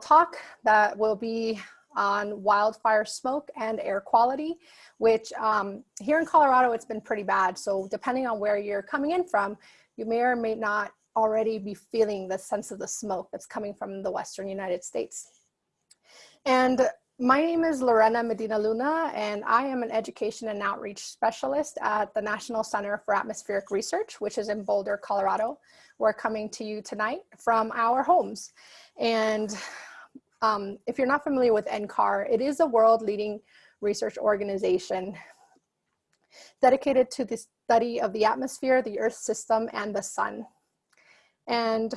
talk that will be on wildfire smoke and air quality, which um, here in Colorado, it's been pretty bad. So depending on where you're coming in from, you may or may not already be feeling the sense of the smoke that's coming from the Western United States. And my name is Lorena Medina Luna, and I am an education and outreach specialist at the National Center for Atmospheric Research, which is in Boulder, Colorado. We're coming to you tonight from our homes. And um, if you're not familiar with NCAR, it is a world leading research organization dedicated to the study of the atmosphere, the earth system, and the sun. And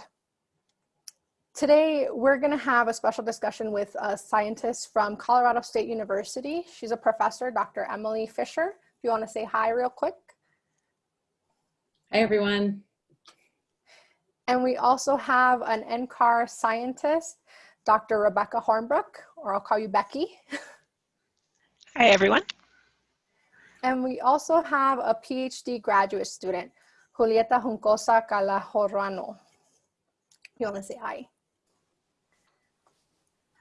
Today, we're gonna have a special discussion with a scientist from Colorado State University. She's a professor, Dr. Emily Fisher. If you wanna say hi real quick. Hi, everyone. And we also have an NCAR scientist, Dr. Rebecca Hornbrook, or I'll call you Becky. Hi, everyone. And we also have a PhD graduate student, Julieta Juncosa Calahorrano. You wanna say hi?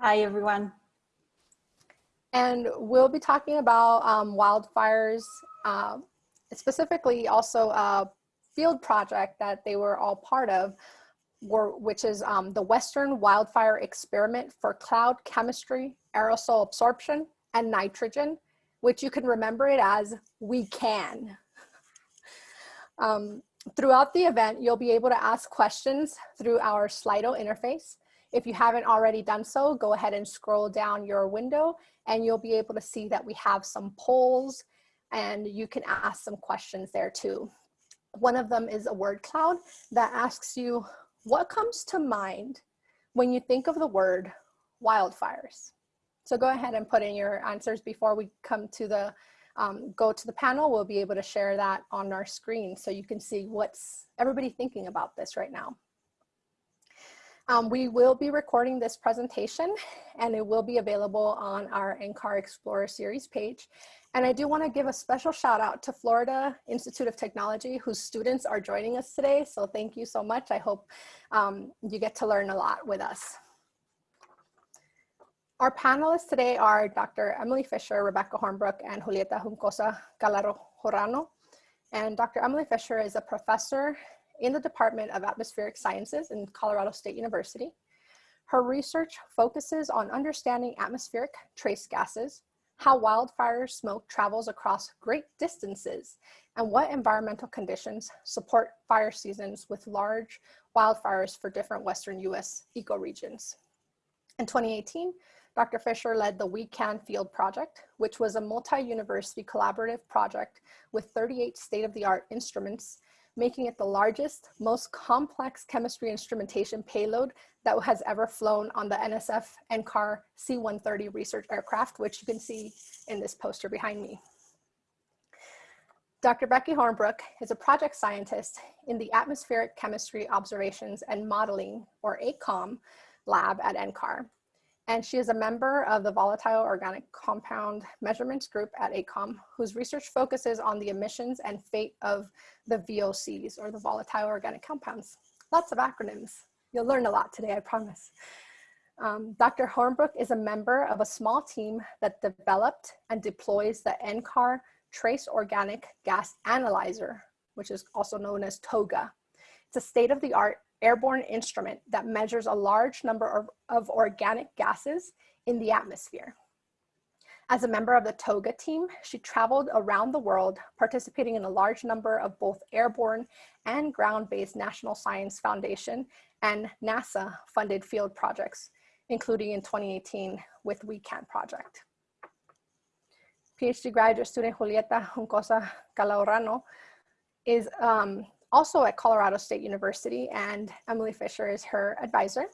Hi, everyone. And we'll be talking about um, wildfires, uh, specifically also a field project that they were all part of, were, which is um, the Western Wildfire Experiment for Cloud Chemistry, Aerosol Absorption, and Nitrogen, which you can remember it as We Can. um, throughout the event, you'll be able to ask questions through our Slido interface. If you haven't already done so, go ahead and scroll down your window and you'll be able to see that we have some polls and you can ask some questions there too. One of them is a word cloud that asks you, what comes to mind when you think of the word wildfires? So go ahead and put in your answers before we come to the, um, go to the panel. We'll be able to share that on our screen so you can see what's everybody thinking about this right now. Um, we will be recording this presentation and it will be available on our NCAR Explorer series page. And I do wanna give a special shout out to Florida Institute of Technology whose students are joining us today. So thank you so much. I hope um, you get to learn a lot with us. Our panelists today are Dr. Emily Fisher, Rebecca Hornbrook, and Julieta Juncosa Calaro Jorano. And Dr. Emily Fisher is a professor in the Department of Atmospheric Sciences in Colorado State University. Her research focuses on understanding atmospheric trace gases, how wildfire smoke travels across great distances, and what environmental conditions support fire seasons with large wildfires for different Western US ecoregions. In 2018, Dr. Fisher led the We Can Field Project, which was a multi-university collaborative project with 38 state-of-the-art instruments making it the largest, most complex chemistry instrumentation payload that has ever flown on the NSF NCAR C-130 research aircraft, which you can see in this poster behind me. Dr. Becky Hornbrook is a project scientist in the Atmospheric Chemistry Observations and Modeling, or ACOM, lab at NCAR and she is a member of the Volatile Organic Compound Measurements Group at ACOM, whose research focuses on the emissions and fate of the VOCs, or the Volatile Organic Compounds. Lots of acronyms. You'll learn a lot today, I promise. Um, Dr. Hornbrook is a member of a small team that developed and deploys the NCAR Trace Organic Gas Analyzer, which is also known as TOGA. It's a state-of-the-art airborne instrument that measures a large number of, of organic gases in the atmosphere. As a member of the TOGA team, she traveled around the world participating in a large number of both airborne and ground-based National Science Foundation and NASA funded field projects, including in 2018 with We Can project. PhD graduate student Julieta Juncosa Calahorrano is um, also at Colorado State University and Emily Fisher is her advisor.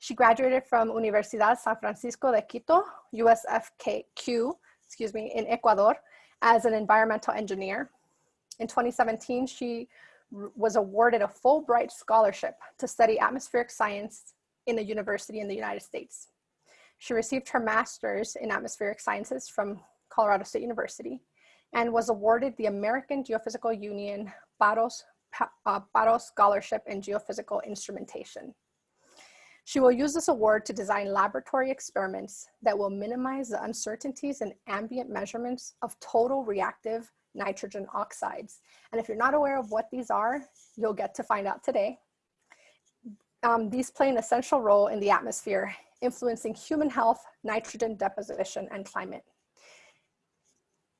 She graduated from Universidad San Francisco de Quito, USFQ, excuse me, in Ecuador as an environmental engineer. In 2017, she was awarded a Fulbright scholarship to study atmospheric science in a university in the United States. She received her master's in atmospheric sciences from Colorado State University and was awarded the American Geophysical Union Barros, uh, Scholarship in Geophysical Instrumentation. She will use this award to design laboratory experiments that will minimize the uncertainties in ambient measurements of total reactive nitrogen oxides. And if you're not aware of what these are, you'll get to find out today. Um, these play an essential role in the atmosphere, influencing human health, nitrogen deposition, and climate.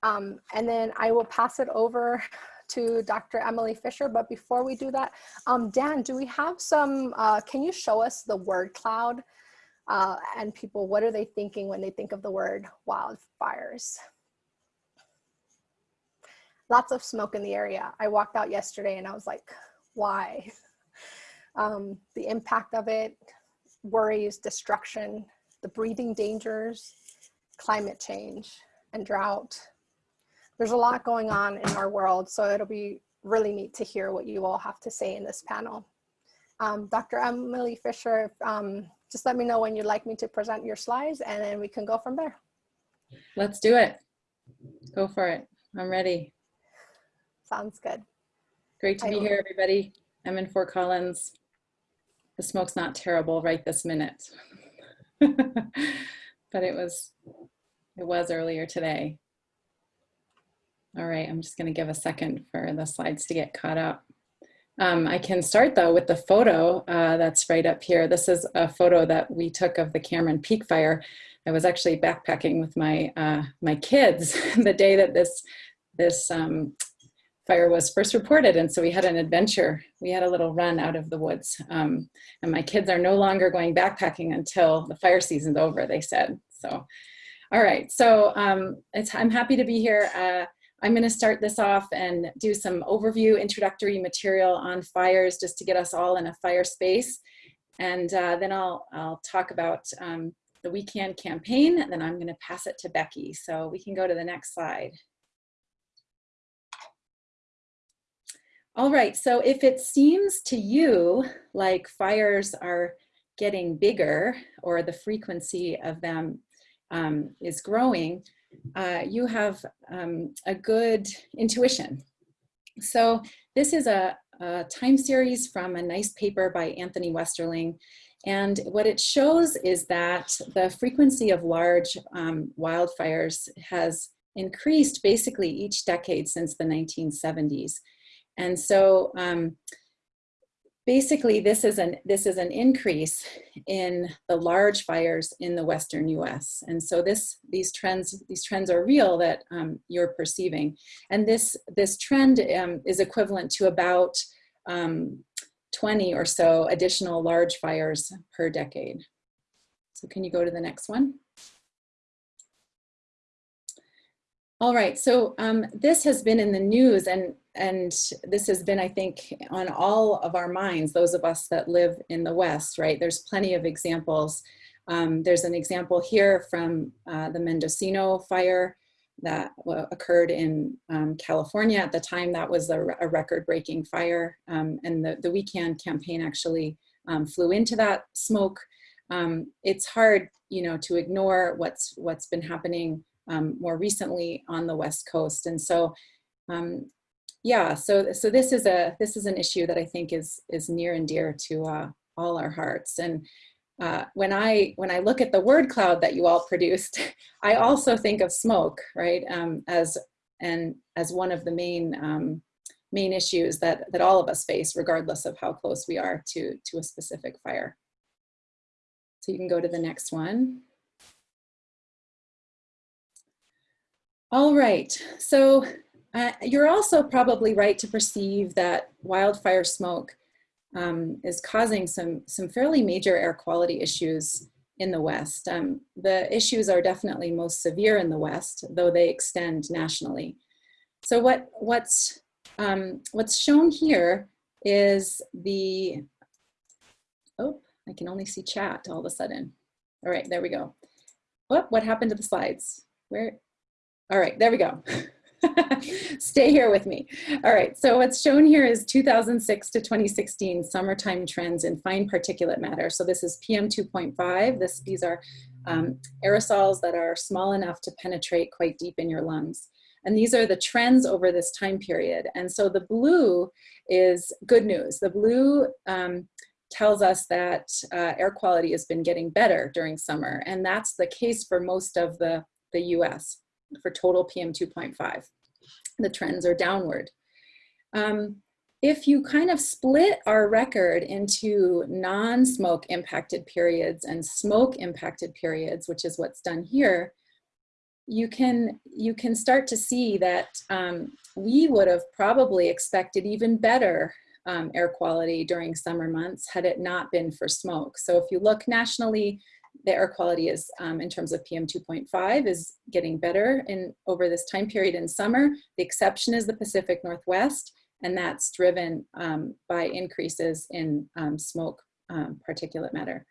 Um, and then I will pass it over to Dr. Emily Fisher. But before we do that, um, Dan, do we have some, uh, can you show us the word cloud? Uh, and people, what are they thinking when they think of the word wildfires? Lots of smoke in the area. I walked out yesterday and I was like, why? Um, the impact of it, worries, destruction, the breathing dangers, climate change, and drought, there's a lot going on in our world, so it'll be really neat to hear what you all have to say in this panel. Um, Dr. Emily Fisher, um, just let me know when you'd like me to present your slides and then we can go from there. Let's do it. Go for it. I'm ready. Sounds good. Great to be here, everybody. I'm in Fort Collins. The smoke's not terrible right this minute. but it was, it was earlier today. All right, I'm just gonna give a second for the slides to get caught up. Um, I can start though with the photo uh, that's right up here. This is a photo that we took of the Cameron Peak Fire. I was actually backpacking with my uh, my kids the day that this this um, fire was first reported, and so we had an adventure. We had a little run out of the woods, um, and my kids are no longer going backpacking until the fire season's over. They said so. All right, so um, I'm happy to be here. Uh, I'm going to start this off and do some overview introductory material on fires just to get us all in a fire space. And uh, then I'll, I'll talk about um, the We Can campaign, and then I'm going to pass it to Becky. So we can go to the next slide. All right, so if it seems to you like fires are getting bigger or the frequency of them um, is growing, uh, you have um, a good intuition. So this is a, a, time series from a nice paper by Anthony Westerling. And what it shows is that the frequency of large um, wildfires has increased basically each decade since the 1970s. And so um, basically this is an this is an increase in the large fires in the western US and so this these trends these trends are real that um, you're perceiving. And this this trend um, is equivalent to about um, 20 or so additional large fires per decade. So can you go to the next one all right so um, this has been in the news and and this has been, I think, on all of our minds, those of us that live in the West, right? There's plenty of examples. Um, there's an example here from uh, the Mendocino fire that occurred in um, California. At the time, that was a, a record-breaking fire. Um, and the, the We Can campaign actually um, flew into that smoke. Um, it's hard, you know, to ignore what's, what's been happening um, more recently on the West Coast. And so um, yeah, so so this is a this is an issue that I think is is near and dear to uh, all our hearts. And uh, when I when I look at the word cloud that you all produced, I also think of smoke, right? Um, as and as one of the main um, main issues that that all of us face, regardless of how close we are to to a specific fire. So you can go to the next one. All right, so uh, you're also probably right to perceive that wildfire smoke um, is causing some, some fairly major air quality issues in the West. Um, the issues are definitely most severe in the West, though they extend nationally. So what, what's, um, what's shown here is the, oh, I can only see chat all of a sudden. All right, there we go. What, what happened to the slides? Where? All right, there we go. Stay here with me. All right, so what's shown here is 2006 to 2016 summertime trends in fine particulate matter. So this is PM 2.5. This, these are um, aerosols that are small enough to penetrate quite deep in your lungs. And these are the trends over this time period. And so the blue is good news. The blue um, tells us that uh, air quality has been getting better during summer. And that's the case for most of the, the US for total PM 2.5. The trends are downward. Um, if you kind of split our record into non-smoke impacted periods and smoke impacted periods, which is what's done here, you can, you can start to see that um, we would have probably expected even better um, air quality during summer months had it not been for smoke. So if you look nationally, the air quality is um, in terms of PM 2.5 is getting better in over this time period in summer. The exception is the Pacific Northwest and that's driven um, by increases in um, smoke um, particulate matter.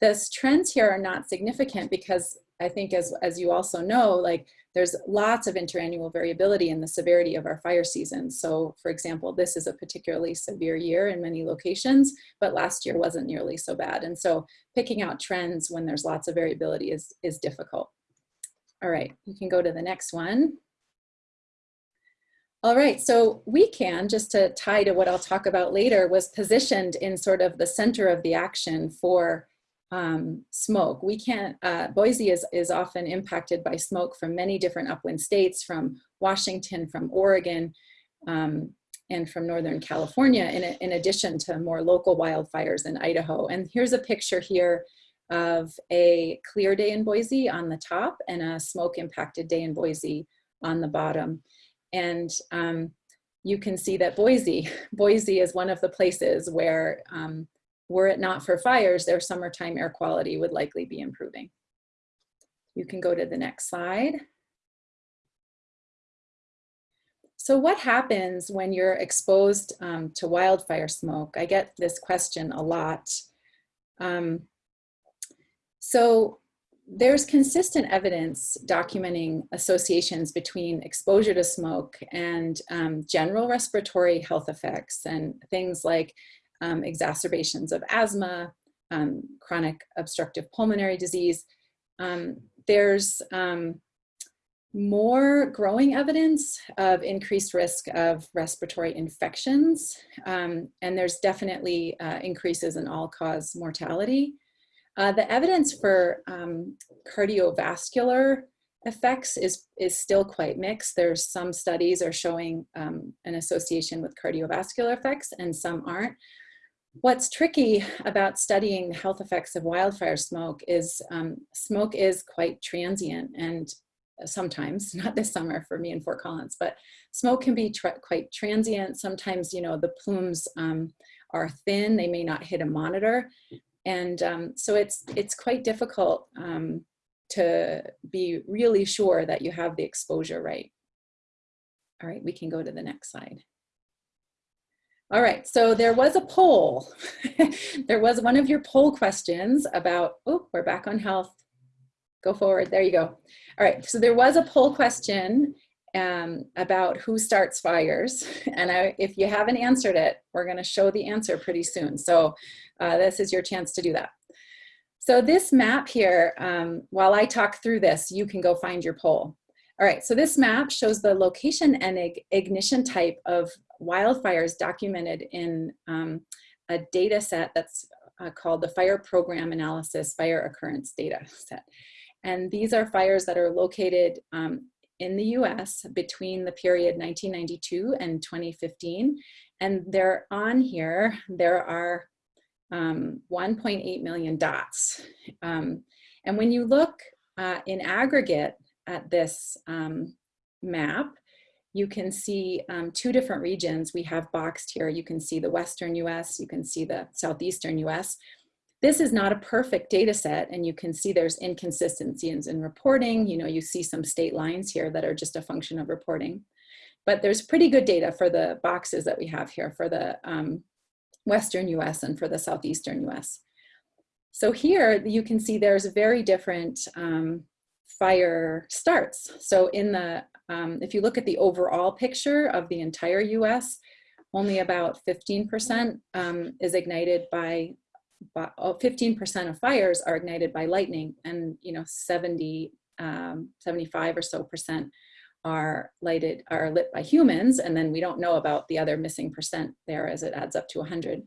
The trends here are not significant because I think as, as you also know, like there's lots of interannual variability in the severity of our fire seasons. So for example, this is a particularly severe year in many locations, but last year wasn't nearly so bad. And so picking out trends when there's lots of variability is, is difficult. All right, you can go to the next one. All right, so we can, just to tie to what I'll talk about later, was positioned in sort of the center of the action for um, smoke. We can't, uh, Boise is, is often impacted by smoke from many different upwind states, from Washington, from Oregon, um, and from Northern California, in, in addition to more local wildfires in Idaho. And here's a picture here of a clear day in Boise on the top and a smoke impacted day in Boise on the bottom. And um, you can see that Boise, Boise is one of the places where um, were it not for fires, their summertime air quality would likely be improving. You can go to the next slide. So what happens when you're exposed um, to wildfire smoke? I get this question a lot. Um, so there's consistent evidence documenting associations between exposure to smoke and um, general respiratory health effects and things like um, exacerbations of asthma, um, chronic obstructive pulmonary disease. Um, there's um, more growing evidence of increased risk of respiratory infections, um, and there's definitely uh, increases in all-cause mortality. Uh, the evidence for cardiovascular effects is, is still quite mixed. There's some studies are showing um, an association with cardiovascular effects and some aren't. What's tricky about studying the health effects of wildfire smoke is um, smoke is quite transient and sometimes, not this summer for me in Fort Collins, but smoke can be quite transient. Sometimes, you know, the plumes um, are thin, they may not hit a monitor. And um, so it's, it's quite difficult um, to be really sure that you have the exposure right. All right, we can go to the next slide. All right, so there was a poll. there was one of your poll questions about, oh, we're back on health. Go forward, there you go. All right, so there was a poll question um, about who starts fires. And I, if you haven't answered it, we're gonna show the answer pretty soon. So uh, this is your chance to do that. So this map here, um, while I talk through this, you can go find your poll. All right, so this map shows the location and ignition type of wildfires documented in um, a data set that's uh, called the Fire Program Analysis Fire Occurrence Data Set. And these are fires that are located um, in the US between the period 1992 and 2015. And they're on here, there are um, 1.8 million dots. Um, and when you look uh, in aggregate at this um, map, you can see um, two different regions we have boxed here. You can see the Western US, you can see the Southeastern US. This is not a perfect data set and you can see there's inconsistencies in reporting. You know, you see some state lines here that are just a function of reporting. But there's pretty good data for the boxes that we have here for the um, Western US and for the Southeastern US. So here you can see there's very different um, fire starts. So in the, um, if you look at the overall picture of the entire US, only about 15% um, is ignited by, 15% of fires are ignited by lightning and you know 70, um, 75 or so percent are lighted are lit by humans and then we don't know about the other missing percent there as it adds up to 100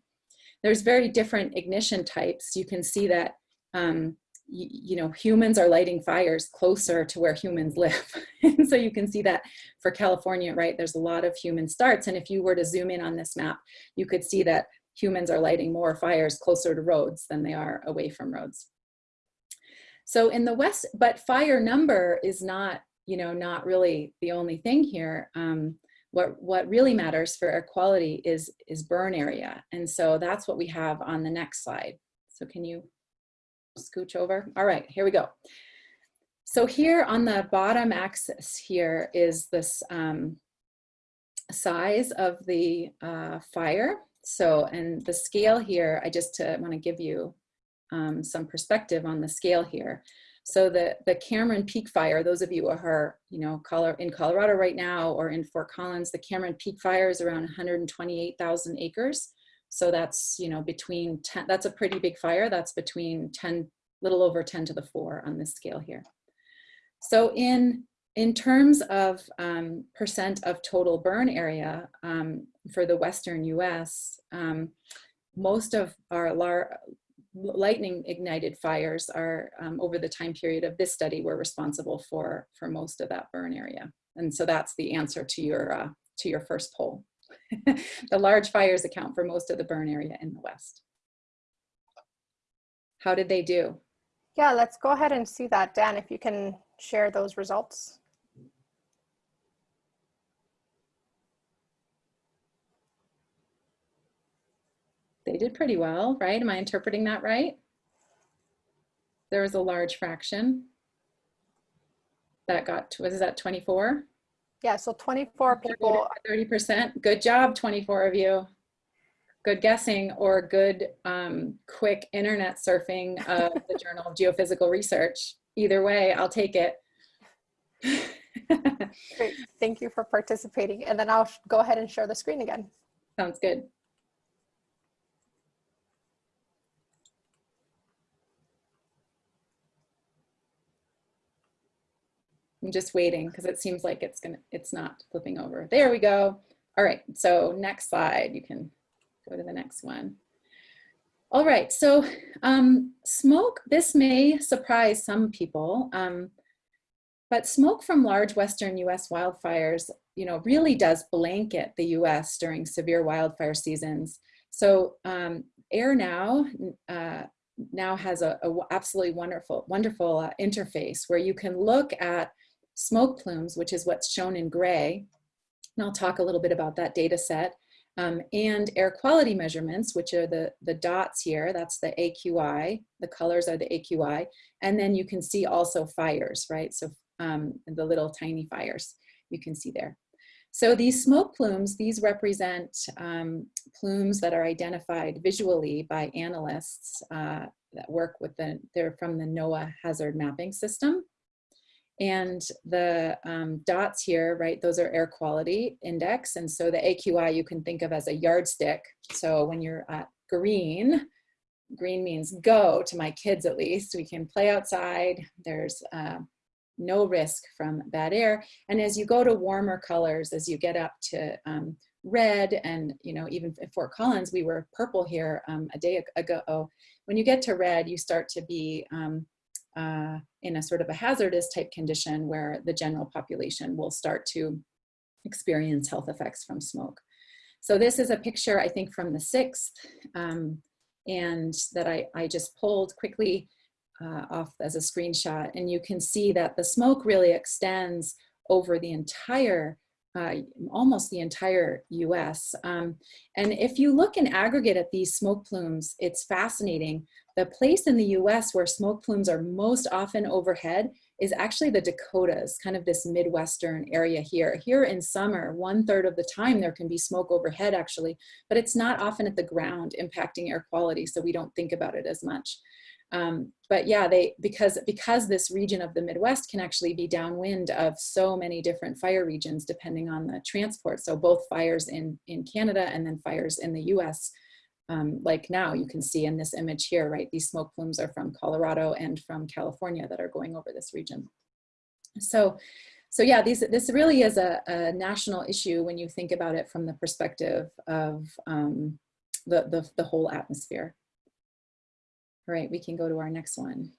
there's very different ignition types. You can see that, um, you know, humans are lighting fires closer to where humans live. and so you can see that for California, right, there's a lot of human starts. And if you were to zoom in on this map, you could see that humans are lighting more fires closer to roads than they are away from roads. So in the West, but fire number is not, you know, not really the only thing here. Um, what, what really matters for air quality is, is burn area. And so that's what we have on the next slide. So can you scooch over? All right, here we go. So here on the bottom axis here is this um, size of the uh, fire. So, and the scale here, I just uh, want to give you um, some perspective on the scale here. So the, the Cameron Peak Fire, those of you who are, you know, color in Colorado right now or in Fort Collins, the Cameron Peak Fire is around 128,000 acres. So that's, you know, between 10, that's a pretty big fire. That's between 10, little over 10 to the four on this scale here. So in, in terms of um, percent of total burn area um, for the Western US, um, most of our lightning ignited fires are um, over the time period of this study were responsible for for most of that burn area and so that's the answer to your uh, to your first poll the large fires account for most of the burn area in the west how did they do yeah let's go ahead and see that dan if you can share those results they did pretty well, right? Am I interpreting that right? There was a large fraction that got, to was that 24? Yeah, so 24 people. 30%, good job, 24 of you. Good guessing or good um, quick internet surfing of the Journal of Geophysical Research. Either way, I'll take it. Great, thank you for participating. And then I'll go ahead and share the screen again. Sounds good. I'm just waiting because it seems like it's gonna, it's not flipping over. There we go. All right, so next slide, you can go to the next one. All right, so um, smoke, this may surprise some people, um, but smoke from large Western US wildfires, you know, really does blanket the US during severe wildfire seasons. So um, AirNow uh, now has a, a, absolutely wonderful, wonderful uh, interface where you can look at smoke plumes, which is what's shown in gray, and I'll talk a little bit about that data set, um, and air quality measurements, which are the, the dots here, that's the AQI, the colors are the AQI, and then you can see also fires, right? So um, the little tiny fires you can see there. So these smoke plumes, these represent um, plumes that are identified visually by analysts uh, that work with the, they're from the NOAA hazard mapping system. And the um, dots here, right, those are air quality index. And so the AQI you can think of as a yardstick. So when you're at green, green means go to my kids at least. We can play outside. There's uh, no risk from bad air. And as you go to warmer colors, as you get up to um, red and, you know, even at Fort Collins, we were purple here um, a day ago. When you get to red, you start to be um, uh, in a sort of a hazardous type condition where the general population will start to experience health effects from smoke. So this is a picture, I think, from the 6th, um, and that I, I just pulled quickly uh, off as a screenshot. And you can see that the smoke really extends over the entire uh, almost the entire US. Um, and if you look in aggregate at these smoke plumes, it's fascinating. The place in the US where smoke plumes are most often overhead is actually the Dakotas, kind of this Midwestern area here. Here in summer, one third of the time there can be smoke overhead actually, but it's not often at the ground impacting air quality, so we don't think about it as much. Um, but yeah, they because because this region of the Midwest can actually be downwind of so many different fire regions depending on the transport. So both fires in in Canada and then fires in the U.S. Um, like now you can see in this image here, right? These smoke plumes are from Colorado and from California that are going over this region. So, so yeah, these, this really is a, a national issue when you think about it from the perspective of um, the, the, the whole atmosphere. All right, we can go to our next one.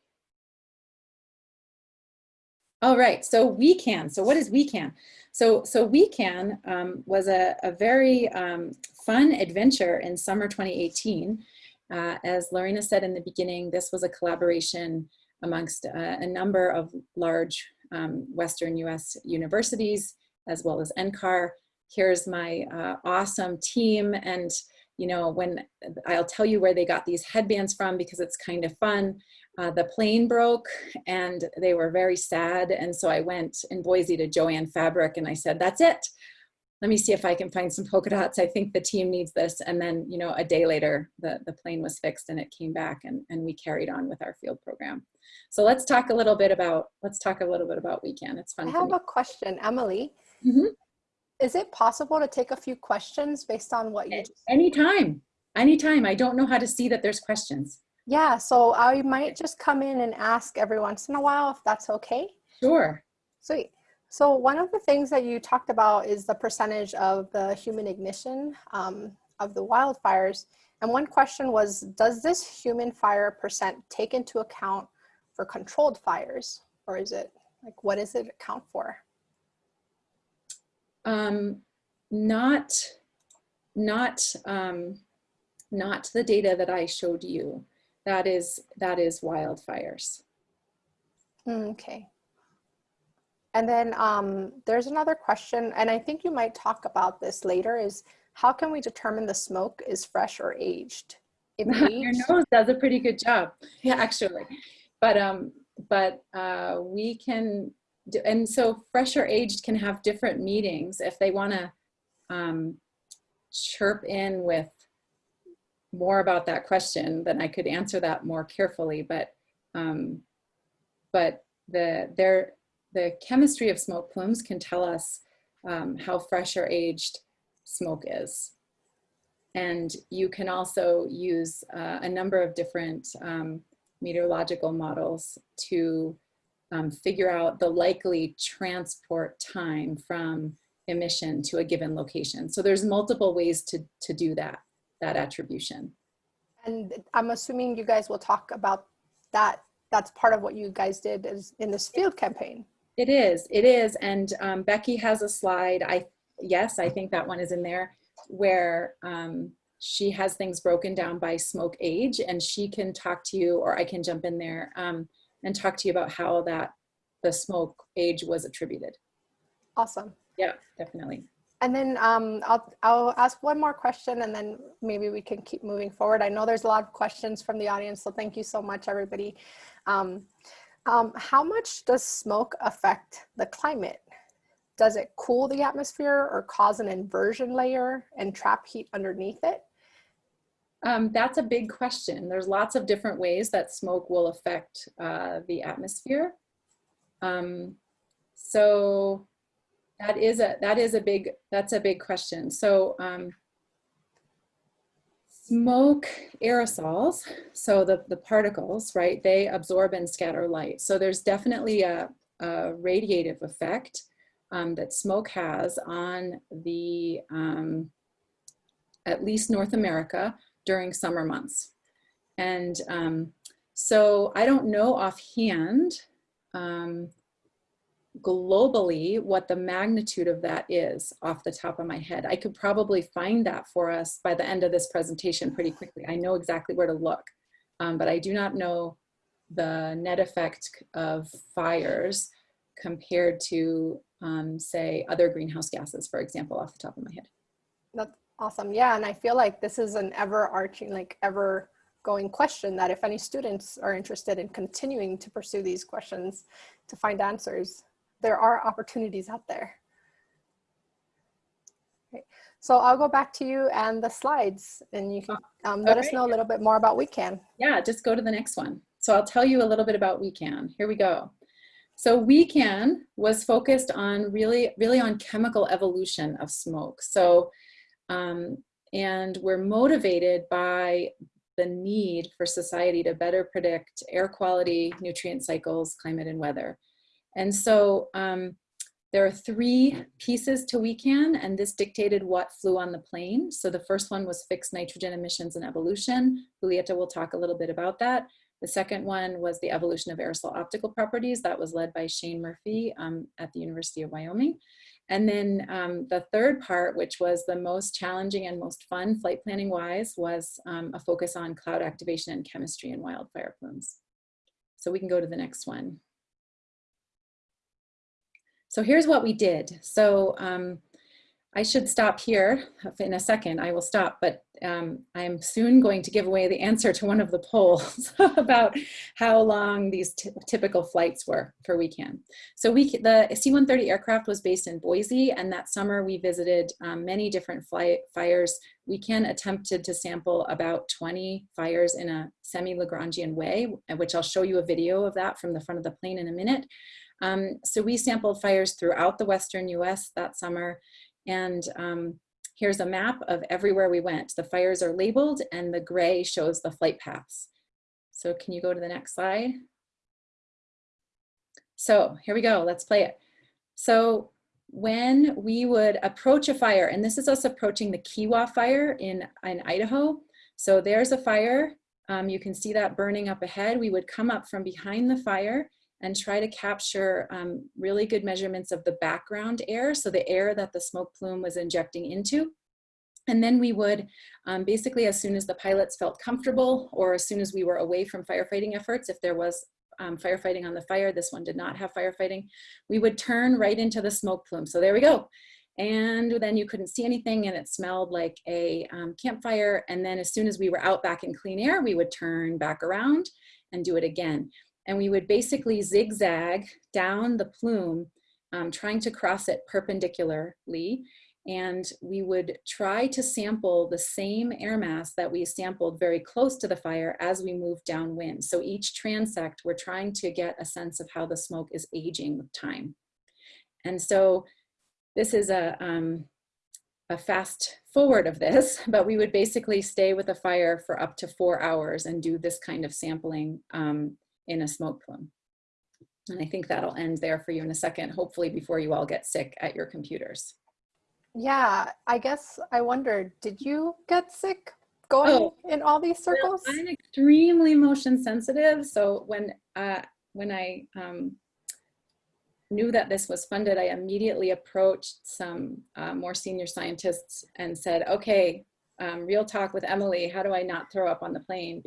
All right, so we can. So what is WECAN? So so WECAN um, was a, a very um, fun adventure in summer 2018. Uh, as Lorena said in the beginning, this was a collaboration amongst uh, a number of large um, Western US universities, as well as NCAR. Here's my uh, awesome team. And, you know, when I'll tell you where they got these headbands from because it's kind of fun. Uh, the plane broke and they were very sad. And so I went in Boise to Joanne Fabric and I said, that's it. Let me see if I can find some polka dots. I think the team needs this. And then, you know, a day later, the, the plane was fixed and it came back and, and we carried on with our field program. So let's talk a little bit about, let's talk a little bit about WECAN. It's fun I have a question, Emily. Mhm. Is it possible to take a few questions based on what you just Anytime, anytime. I don't know how to see that there's questions. Yeah, so I might just come in and ask every once in a while if that's okay. Sure. Sweet. So one of the things that you talked about is the percentage of the human ignition um, of the wildfires. And one question was, does this human fire percent take into account for controlled fires? Or is it, like, what does it account for? Um, not, not, um, not the data that I showed you. That is, that is wildfires. Mm, Okay. And then um, there's another question, and I think you might talk about this later, is how can we determine the smoke is fresh or aged? If Your nose does a pretty good job, yeah, actually. But um, but uh, we can, do, and so fresh or aged can have different meetings if they want to um, chirp in with more about that question. Then I could answer that more carefully. But um, but the there the chemistry of smoke plumes can tell us um, how fresh or aged smoke is. And you can also use uh, a number of different um, meteorological models to um, figure out the likely transport time from emission to a given location. So there's multiple ways to, to do that, that attribution. and I'm assuming you guys will talk about that. That's part of what you guys did is in this field campaign. It is, it is. And um, Becky has a slide, I yes, I think that one is in there, where um, she has things broken down by smoke age and she can talk to you, or I can jump in there um, and talk to you about how that the smoke age was attributed. Awesome. Yeah, definitely. And then um, I'll, I'll ask one more question and then maybe we can keep moving forward. I know there's a lot of questions from the audience, so thank you so much, everybody. Um, um, how much does smoke affect the climate? Does it cool the atmosphere or cause an inversion layer and trap heat underneath it? Um, that's a big question. There's lots of different ways that smoke will affect uh, the atmosphere. Um, so that is a that is a big that's a big question. So um, smoke aerosols, so the the particles, right? They absorb and scatter light. So there's definitely a, a radiative effect um, that smoke has on the um, at least North America during summer months. And um, so I don't know offhand um, globally what the magnitude of that is off the top of my head. I could probably find that for us by the end of this presentation pretty quickly. I know exactly where to look, um, but I do not know the net effect of fires compared to, um, say, other greenhouse gases, for example, off the top of my head. That's awesome. Yeah, and I feel like this is an ever arching, like ever going question that if any students are interested in continuing to pursue these questions to find answers, there are opportunities out there. Okay. So I'll go back to you and the slides and you can um, let us know a little bit more about WeCan. Yeah, just go to the next one. So I'll tell you a little bit about WeCan. Here we go. So WeCan was focused on really, really on chemical evolution of smoke. So, um, and we're motivated by the need for society to better predict air quality, nutrient cycles, climate and weather. And so um, There are three pieces to WECAN, and this dictated what flew on the plane. So the first one was fixed nitrogen emissions and evolution. Julieta will talk a little bit about that. The second one was the evolution of aerosol optical properties. That was led by Shane Murphy um, at the University of Wyoming. And then um, the third part, which was the most challenging and most fun flight planning wise, was um, a focus on cloud activation and chemistry and wildfire plumes. So we can go to the next one. So here's what we did. So um, I should stop here in a second. I will stop, but um, I'm soon going to give away the answer to one of the polls about how long these typical flights were for WECAN. So we, the C-130 aircraft was based in Boise, and that summer we visited um, many different fires. WECAN attempted to sample about 20 fires in a semi-Lagrangian way, which I'll show you a video of that from the front of the plane in a minute. Um, so we sampled fires throughout the Western US that summer, and um, here's a map of everywhere we went. The fires are labeled and the gray shows the flight paths. So can you go to the next slide? So here we go, let's play it. So when we would approach a fire, and this is us approaching the Kiwah fire in, in Idaho. So there's a fire, um, you can see that burning up ahead. We would come up from behind the fire and try to capture um, really good measurements of the background air, so the air that the smoke plume was injecting into. And then we would um, basically, as soon as the pilots felt comfortable or as soon as we were away from firefighting efforts, if there was um, firefighting on the fire, this one did not have firefighting, we would turn right into the smoke plume. So there we go. And then you couldn't see anything and it smelled like a um, campfire. And then as soon as we were out back in clean air, we would turn back around and do it again and we would basically zigzag down the plume, um, trying to cross it perpendicularly. And we would try to sample the same air mass that we sampled very close to the fire as we move downwind. So each transect, we're trying to get a sense of how the smoke is aging with time. And so this is a, um, a fast forward of this, but we would basically stay with a fire for up to four hours and do this kind of sampling um, in a smoke plume. And I think that'll end there for you in a second, hopefully before you all get sick at your computers. Yeah, I guess I wondered, did you get sick going oh, in all these circles? Well, I'm extremely motion sensitive. So when, uh, when I um, knew that this was funded, I immediately approached some uh, more senior scientists and said, okay, um, real talk with Emily, how do I not throw up on the plane?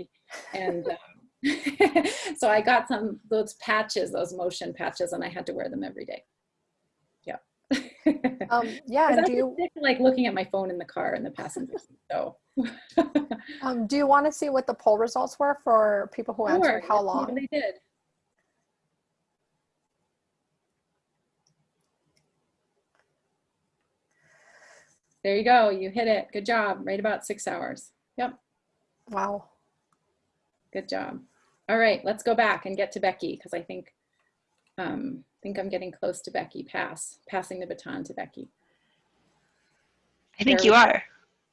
And um, so I got some those patches, those motion patches, and I had to wear them every day. Yeah. um, yeah. Do you like looking at my phone in the car in the passenger seat? So. um, do you want to see what the poll results were for people who answered? Sure, how long they did? There you go. You hit it. Good job. Right about six hours. Yep. Wow. Good job. All right, let's go back and get to Becky because I think um, think I'm getting close to Becky. Pass, passing the baton to Becky. I think there you are.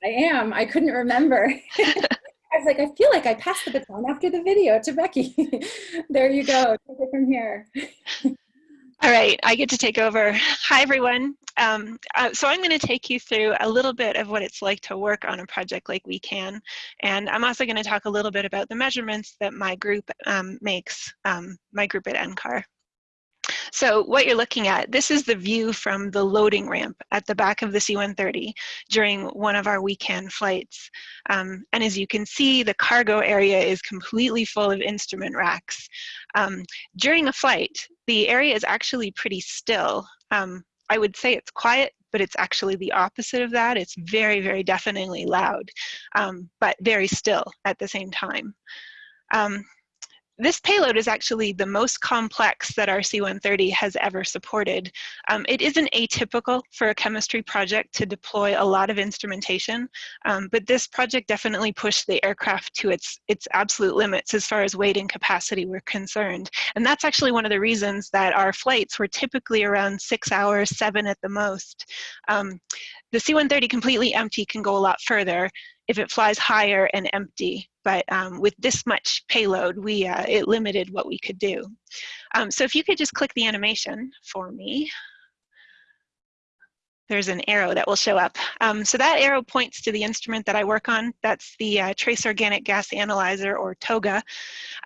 I am. I couldn't remember. I was like, I feel like I passed the baton after the video to Becky. there you go. Take it from here. All right, I get to take over. Hi, everyone. Um, uh, so I'm going to take you through a little bit of what it's like to work on a project like WECAN. And I'm also going to talk a little bit about the measurements that my group um, makes, um, my group at NCAR. So what you're looking at, this is the view from the loading ramp at the back of the C-130 during one of our WECAN flights. Um, and as you can see, the cargo area is completely full of instrument racks. Um, during a flight, the area is actually pretty still. Um, I would say it's quiet, but it's actually the opposite of that. It's very, very deafeningly loud, um, but very still at the same time. Um, this payload is actually the most complex that our C-130 has ever supported. Um, it isn't atypical for a chemistry project to deploy a lot of instrumentation, um, but this project definitely pushed the aircraft to its, its absolute limits as far as weight and capacity were concerned. And that's actually one of the reasons that our flights were typically around six hours, seven at the most. Um, the C-130 completely empty can go a lot further if it flies higher and empty but um, with this much payload, we uh, it limited what we could do. Um, so if you could just click the animation for me. there's an arrow that will show up. Um, so that arrow points to the instrument that I work on. That's the uh, Trace Organic Gas Analyzer or TOGA.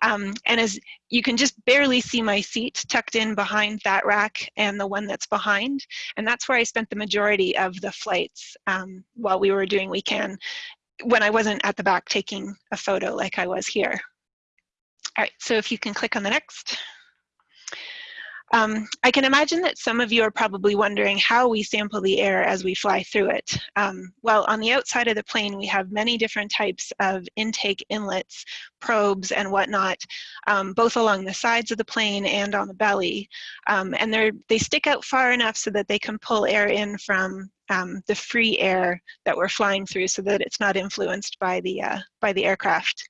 Um, and as you can just barely see my seat tucked in behind that rack and the one that's behind. And that's where I spent the majority of the flights um, while we were doing WECAN when I wasn't at the back taking a photo like I was here. All right, so if you can click on the next. Um, I can imagine that some of you are probably wondering how we sample the air as we fly through it. Um, well, on the outside of the plane, we have many different types of intake inlets, probes, and whatnot, um, both along the sides of the plane and on the belly. Um, and they they stick out far enough so that they can pull air in from um, the free air that we're flying through so that it's not influenced by the, uh, by the aircraft.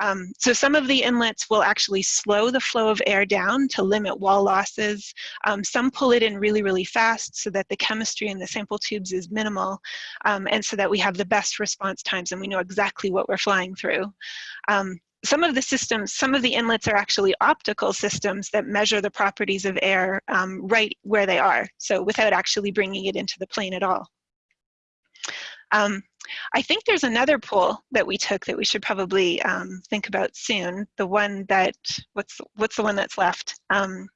Um, so some of the inlets will actually slow the flow of air down to limit wall losses. Um, some pull it in really, really fast so that the chemistry in the sample tubes is minimal um, and so that we have the best response times and we know exactly what we're flying through. Um, some of the systems, some of the inlets are actually optical systems that measure the properties of air um, right where they are, so without actually bringing it into the plane at all. Um, I think there's another poll that we took that we should probably um, think about soon. The one that, what's, what's the one that's left? Um,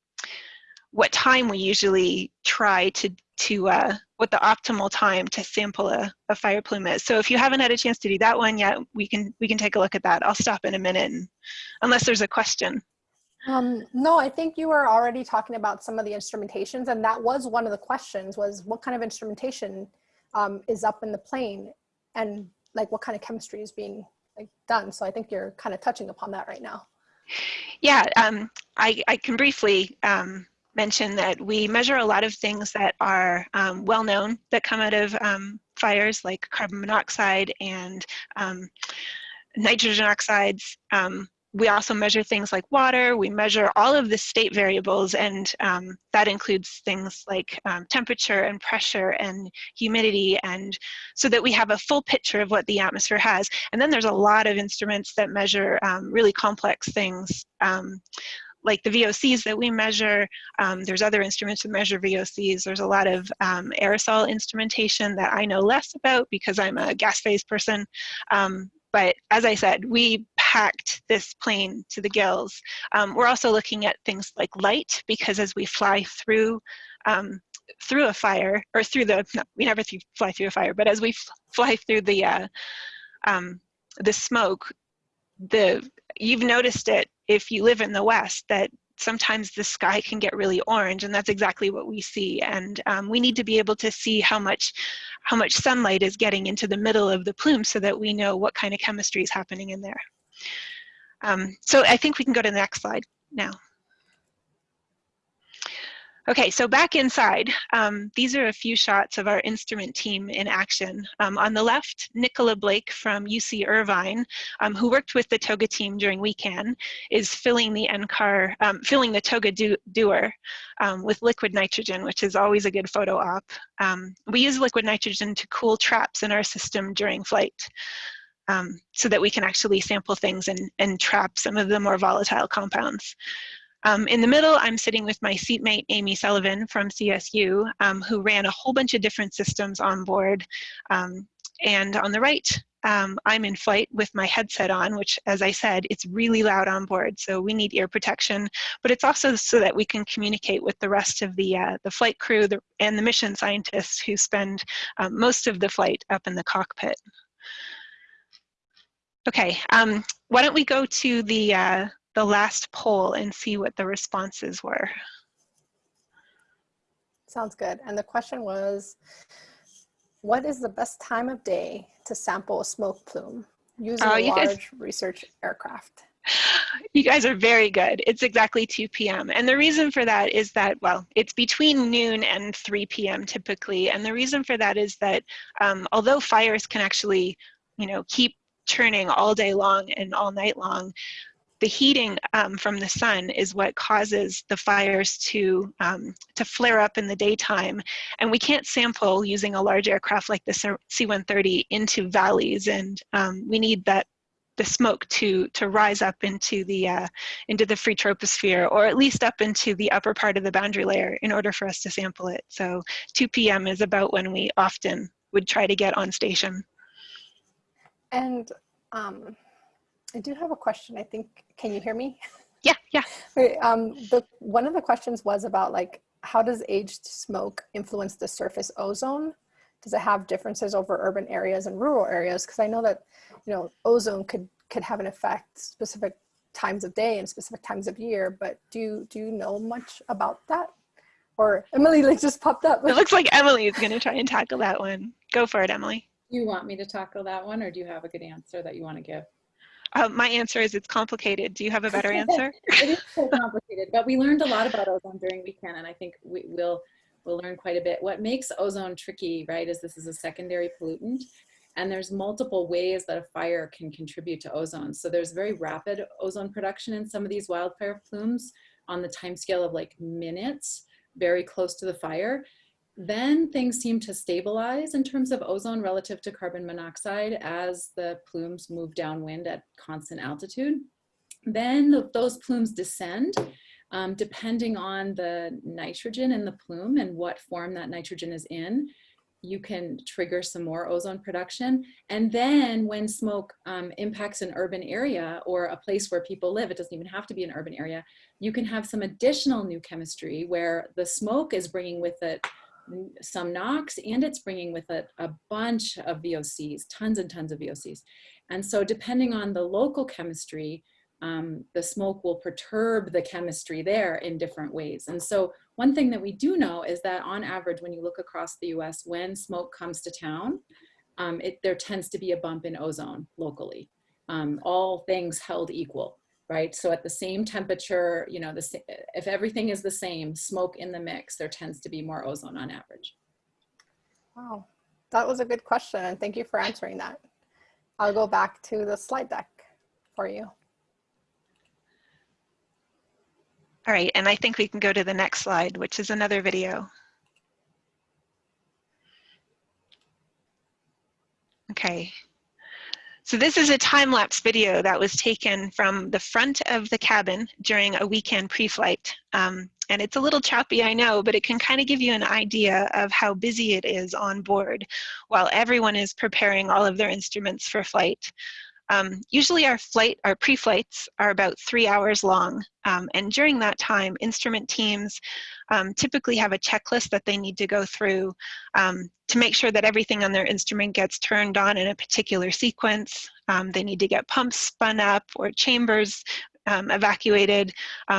what time we usually try to, to uh, what the optimal time to sample a, a fire plume is. So if you haven't had a chance to do that one yet, we can, we can take a look at that. I'll stop in a minute and, unless there's a question. Um, no, I think you were already talking about some of the instrumentations and that was one of the questions was what kind of instrumentation um, is up in the plane and like what kind of chemistry is being like done. So I think you're kind of touching upon that right now. Yeah, um, I, I can briefly um, mention that we measure a lot of things that are um, well known that come out of um, fires like carbon monoxide and um, nitrogen oxides. Um, we also measure things like water, we measure all of the state variables and um, that includes things like um, temperature and pressure and humidity and so that we have a full picture of what the atmosphere has. And then there's a lot of instruments that measure really complex things like the VOCs that we measure, um, there's other instruments that measure VOCs. There's a lot of um, aerosol instrumentation that I know less about because I'm a gas phase person. Um, but as I said, we packed this plane to the gills. Um, we're also looking at things like light because as we fly through um, through a fire or through the no, we never th fly through a fire, but as we fly through the uh, um, the smoke, the you've noticed it if you live in the west that sometimes the sky can get really orange and that's exactly what we see and um, we need to be able to see how much how much sunlight is getting into the middle of the plume so that we know what kind of chemistry is happening in there. Um, so I think we can go to the next slide now. Okay, so back inside, um, these are a few shots of our instrument team in action. Um, on the left, Nicola Blake from UC Irvine, um, who worked with the TOGA team during WECAN, is filling the NCAR, um, filling the TOGA do dewar um, with liquid nitrogen, which is always a good photo op. Um, we use liquid nitrogen to cool traps in our system during flight. so that we can actually sample things and, and trap some of the more volatile compounds. Um, in the middle, I'm sitting with my seatmate, Amy Sullivan from CSU, um, who ran a whole bunch of different systems on board. Um, and on the right, um, I'm in flight with my headset on, which, as I said, it's really loud on board, so we need ear protection. But it's also so that we can communicate with the rest of the, uh, the flight crew the, and the mission scientists who spend um, most of the flight up in the cockpit. Okay, um, why don't we go to the, uh, the last poll and see what the responses were. Sounds good. And the question was, what is the best time of day to sample a smoke plume using oh, a large guys, research aircraft? You guys are very good. It's exactly 2 p.m. And the reason for that is that, well, it's between noon and 3 p.m. typically. And the reason for that is that um, although fires can actually, you know, keep churning all day long and all night long, the heating um, from the sun is what causes the fires to, um, to flare up in the daytime. And we can't sample using a large aircraft like the C-130 into valleys. And um, we need that the smoke to to rise up into the uh, into the free troposphere or at least up into the upper part of the boundary layer in order for us to sample it. So 2 p.m. is about when we often would try to get on station. And um, I do have a question. I think, can you hear me? Yeah, yeah. Wait, um, the, one of the questions was about like, how does aged smoke influence the surface ozone? Does it have differences over urban areas and rural areas? Because I know that, you know, ozone could could have an effect specific times of day and specific times of year. But do you, do you know much about that? Or Emily like just popped up. It looks like Emily is going to try and tackle that one. Go for it, Emily. You want me to tackle that one or do you have a good answer that you want to give? Uh, my answer is it's complicated. Do you have a better answer? it is so complicated, but we learned a lot about ozone during WECAN, and I think we will we'll learn quite a bit. What makes ozone tricky, right, is this is a secondary pollutant, and there's multiple ways that a fire can contribute to ozone. So there's very rapid ozone production in some of these wildfire plumes on the time scale of like minutes, very close to the fire. Then things seem to stabilize in terms of ozone relative to carbon monoxide as the plumes move downwind at constant altitude. Then the, those plumes descend um, depending on the nitrogen in the plume and what form that nitrogen is in you can trigger some more ozone production. And then when smoke um, impacts an urban area or a place where people live, it doesn't even have to be an urban area, you can have some additional new chemistry where the smoke is bringing with it some NOx and it's bringing with it a bunch of VOCs, tons and tons of VOCs. And so depending on the local chemistry, um, the smoke will perturb the chemistry there in different ways. And so one thing that we do know is that on average, when you look across the US, when smoke comes to town, um, it, there tends to be a bump in ozone locally, um, all things held equal right? So at the same temperature, you know, the, if everything is the same, smoke in the mix, there tends to be more ozone on average. Wow, that was a good question. And thank you for answering that. I'll go back to the slide deck for you. All right, and I think we can go to the next slide, which is another video. Okay, so this is a time-lapse video that was taken from the front of the cabin during a WECAN pre-flight. Um, and it's a little choppy, I know, but it can kind of give you an idea of how busy it is on board while everyone is preparing all of their instruments for flight. Um, usually our flight, our pre-flights are about three hours long. Um, and during that time, instrument teams um, typically have a checklist that they need to go through um, to make sure that everything on their instrument gets turned on in a particular sequence. Um, they need to get pumps spun up or chambers um, evacuated,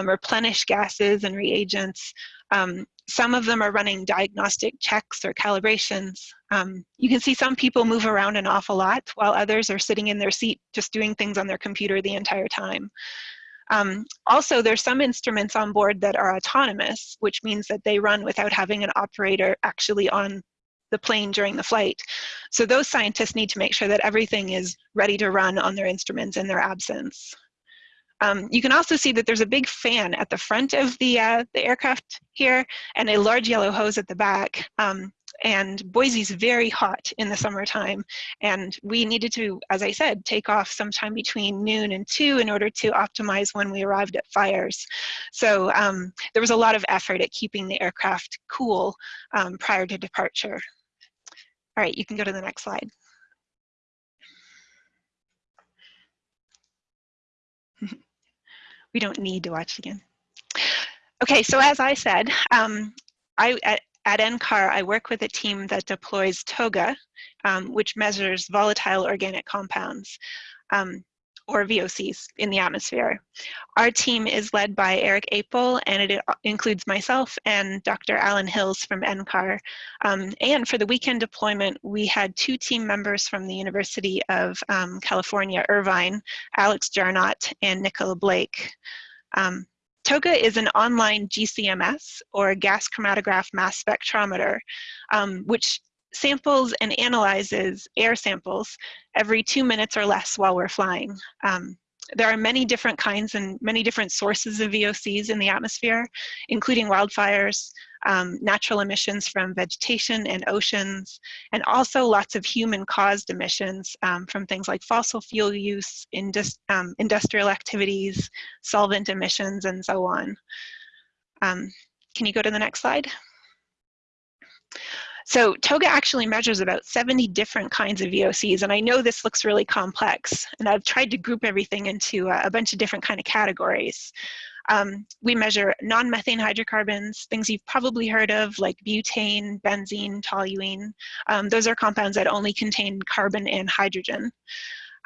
replenish gases and reagents. Um, some of them are running diagnostic checks or calibrations. Um, you can see some people move around an awful lot while others are sitting in their seat just doing things on their computer the entire time. Um, also, there's some instruments on board that are autonomous, which means that they run without having an operator actually on the plane during the flight. So those scientists need to make sure that everything is ready to run on their instruments in their absence. Um, you can also see that there's a big fan at the front of the, uh, the aircraft here and a large yellow hose at the back. Um, and Boise's very hot in the summertime. And we needed to, as I said, take off sometime between noon and two in order to optimize when we arrived at fires. So um, there was a lot of effort at keeping the aircraft cool um, prior to departure. All right, you can go to the next slide. we don't need to watch it again. Okay, so as I said, um, I, at, at NCAR, I work with a team that deploys TOGA, um, which measures volatile organic compounds. Um, or VOCs in the atmosphere. Our team is led by Eric Apel, and it includes myself and Dr. Alan Hills from NCAR. Um, and for the WECAN deployment, we had two team members from the University of um, California, Irvine, Alex Jarnot and Nicola Blake. Um, TOGA is an online GCMS, or gas chromatograph mass spectrometer, um, which samples and analyzes air samples every two minutes or less while we're flying. Um, there are many different kinds and many different sources of VOCs in the atmosphere, including wildfires, um, natural emissions from vegetation and oceans, and also lots of human-caused emissions um, from things like fossil fuel use, indus um, industrial activities, solvent emissions, and so on. Um, can you go to the next slide? So TOGA actually measures about 70 different kinds of VOCs, and I know this looks really complex, and I've tried to group everything into a, bunch of different kind of categories. Um, we measure non-methane hydrocarbons, things you've probably heard of like butane, benzene, toluene. Um, those are compounds that only contain carbon and hydrogen.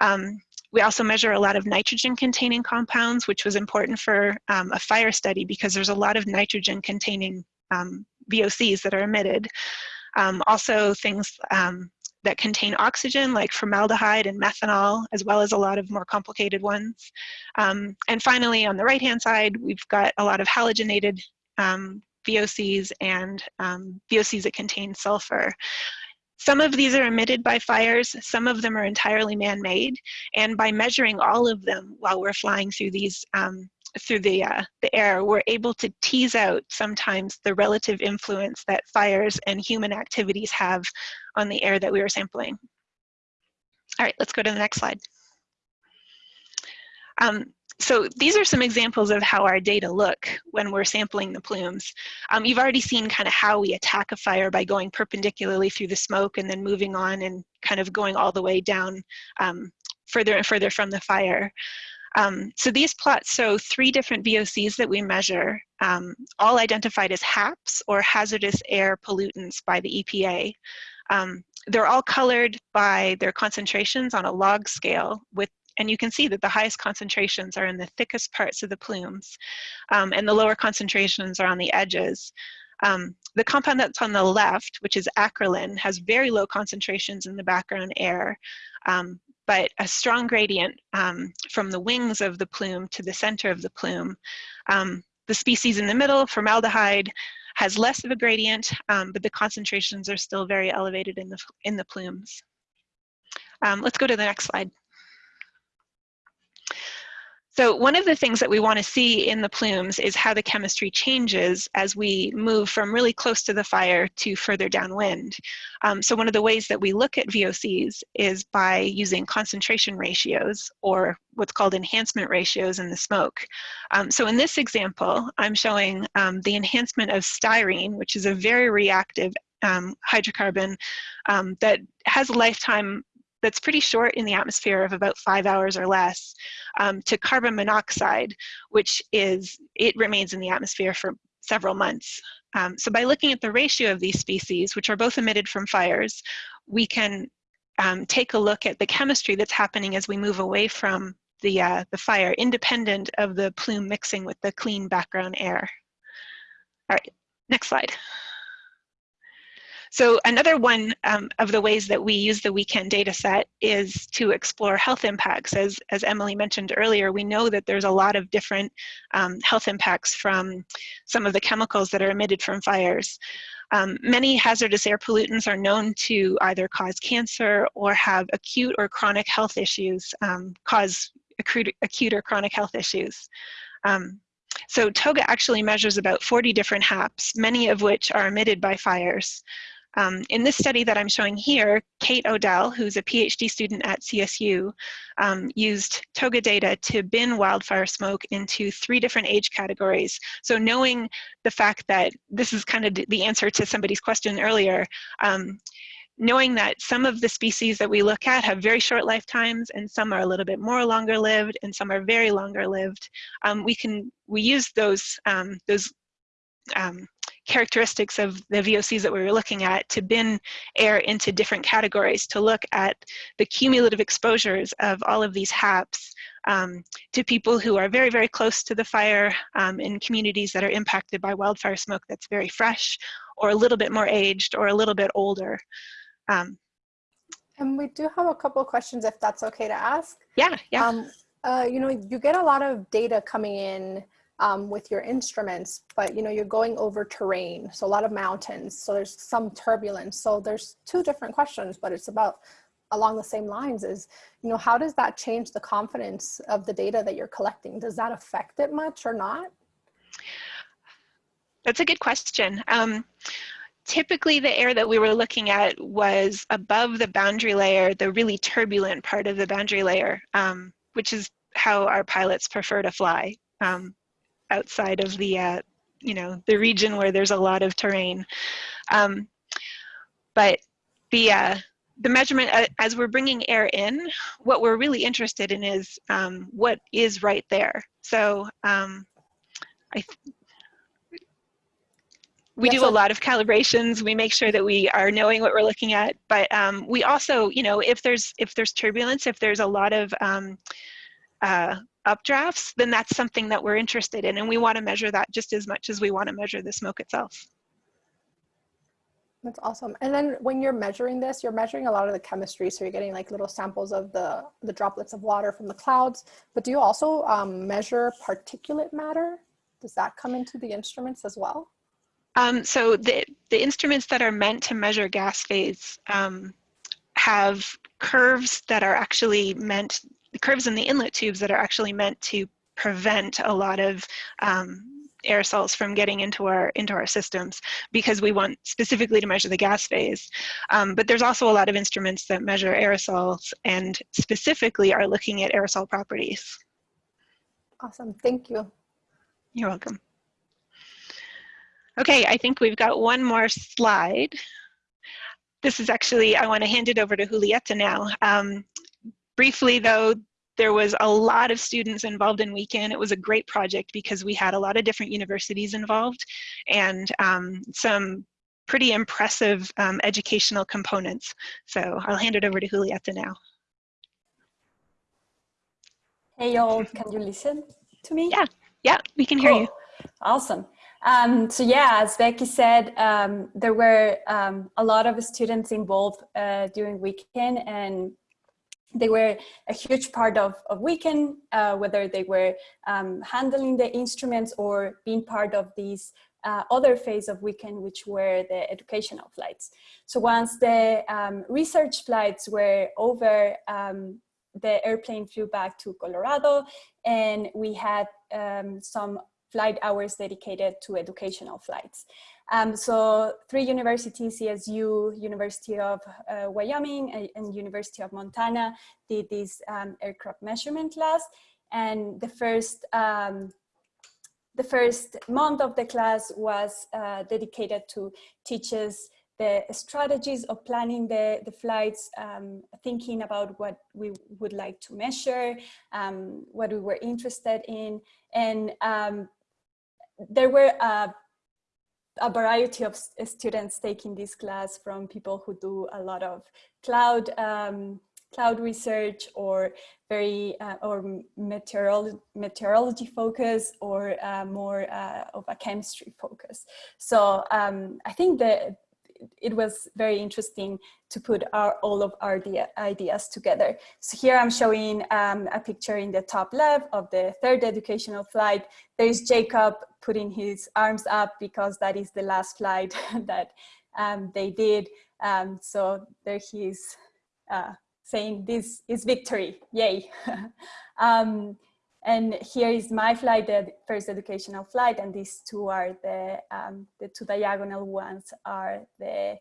Um, we also measure a lot of nitrogen containing compounds, which was important for um, a fire study because there's a lot of nitrogen containing um, VOCs that are emitted. Um, also things um, that contain oxygen like formaldehyde and methanol, as well as a lot of more complicated ones. Um, and finally, on the right-hand side, we've got a lot of halogenated um, VOCs and um, VOCs that contain sulfur. Some of these are emitted by fires, some of them are entirely man-made, and by measuring all of them while we're flying through these um, through the, uh, the air, we're able to tease out sometimes the relative influence that fires and human activities have on the air that we were sampling. All right, let's go to the next slide. Um, so these are some examples of how our data look when we're sampling the plumes. Um, you've already seen kind of how we attack a fire by going perpendicularly through the smoke and then moving on and kind of going all the way down um, further and further from the fire. Um, so these plots show three different VOCs that we measure, um, all identified as HAPs or hazardous air pollutants by the EPA. Um, they're all colored by their concentrations on a log scale with and you can see that the highest concentrations are in the thickest parts of the plumes um, and the lower concentrations are on the edges. Um, the compound that's on the left, which is acrolein, has very low concentrations in the background air, um, but a strong gradient um, from the wings of the plume to the center of the plume. Um, the species in the middle, formaldehyde, has less of a gradient, um, but the concentrations are still very elevated in the, in the plumes. Um, let's go to the next slide. So one of the things that we want to see in the plumes is how the chemistry changes as we move from really close to the fire to further downwind. Um, so one of the ways that we look at VOCs is by using concentration ratios or what's called enhancement ratios in the smoke. Um, so in this example, I'm showing um, the enhancement of styrene, which is a very reactive um, hydrocarbon um, that has a lifetime that's pretty short in the atmosphere of about five hours or less um, to carbon monoxide, which is, it remains in the atmosphere for several months. Um, so by looking at the ratio of these species, which are both emitted from fires, we can um, take a look at the chemistry that's happening as we move away from the, uh, the fire, independent of the plume mixing with the clean background air. All right, next slide. So another one um, of the ways that we use the WECAN data set is to explore health impacts. As, as Emily mentioned earlier, we know that there's a lot of different um, health impacts from some of the chemicals that are emitted from fires. Um, many hazardous air pollutants are known to either cause cancer or have acute or chronic health issues, um, cause acute, acute or chronic health issues. Um, so TOGA actually measures about 40 different HAPs, many of which are emitted by fires. Um, in this study that I'm showing here, Kate O'Dell, who's a PhD student at CSU, um, used TOGA data to bin wildfire smoke into three different age categories. So knowing the fact that this is kind of the answer to somebody's question earlier, um, knowing that some of the species that we look at have very short lifetimes and some are a little bit more longer lived and some are very longer lived, um, we can we use those um, those um, characteristics of the VOCs that we were looking at to bin air into different categories to look at the cumulative exposures of all of these HAPs um, to people who are very, very close to the fire um, in communities that are impacted by wildfire smoke that's very fresh or a little bit more aged or a little bit older. Um, and we do have a couple of questions if that's okay to ask. Yeah, yeah. Um, uh, you know, you get a lot of data coming in um, with your instruments, but you know, you're going over terrain, so a lot of mountains, so there's some turbulence. So there's two different questions, but it's about along the same lines is, you know, how does that change the confidence of the data that you're collecting? Does that affect it much or not? that's a good question. Um, typically the air that we were looking at was above the boundary layer, the really turbulent part of the boundary layer, um, which is how our pilots prefer to fly um, outside of the, uh, you know, the region where there's a lot of terrain. Um, but the, uh, the measurement, uh, as we're bringing air in, what we're really interested in is um, what is right there. So um, I we do a lot of calibrations. We make sure that we are knowing what we're looking at. But um, we also, you know, if there's if there's turbulence, if there's a lot of um, uh, updrafts, then that's something that we're interested in, and we want to measure that just as much as we want to measure the smoke itself. That's awesome. And then when you're measuring this, you're measuring a lot of the chemistry. So you're getting like little samples of the, the droplets of water from the clouds. But do you also um, measure particulate matter? Does that come into the instruments as well? Um, so the, the instruments that are meant to measure gas phase um, have curves that are actually meant, curves in the inlet tubes that are actually meant to prevent a lot of um, aerosols from getting into our into our systems because we want specifically to measure the gas phase. Um, but there's also a lot of instruments that measure aerosols and specifically are looking at aerosol properties. Awesome. Thank you. You're welcome. Okay, I think we've got one more slide. This is actually, I want to hand it over to Julieta now. Um, briefly though, there was a lot of students involved in WECAN. It was a great project because we had a lot of different universities involved and um, some pretty impressive um, educational components. So I'll hand it over to Julieta now. Hey y'all, can you listen to me? Yeah, yeah, we can hear you. Awesome. Um, so yeah, as Becky said, um, there were um, a lot of students involved uh, during WECAN and they were a huge part of, of WECAN, uh, whether they were um, handling the instruments or being part of these uh, other phase of WECAN, which were the educational flights. So once the um, research flights were over, um, the airplane flew back to Colorado and we had um, some flight hours dedicated to educational flights. Um, so three universities, CSU, University of uh, Wyoming and, University of Montana did this um, aircraft measurement class. And the first, um, the first month of the class was uh, dedicated to teach us the strategies of planning the, the flights, um, thinking about what we would like to measure, um, what we were interested in. And um, there were uh, a variety of students taking this class from people who do a lot of cloud um, cloud research or very uh, or meteorology, meteorology focus or uh, more uh, of a chemistry focus. So um, I think that it was very interesting to put our, all of our ideas together. So here I'm showing um, a picture in the top left of the third educational flight. There's Jacob putting his arms up because that is the last flight that um, they did. Um, so there he is uh, saying this is victory, yay. And here is my flight, the first educational flight, and these two are the, um, the two diagonal ones are the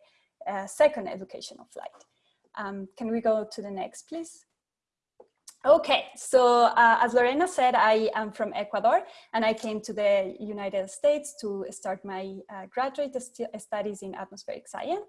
uh, second educational flight. Um, can we go to the next, please? Okay, so uh, as Lorena said, I am from Ecuador and I came to the United States to start my uh, graduate st studies in atmospheric science.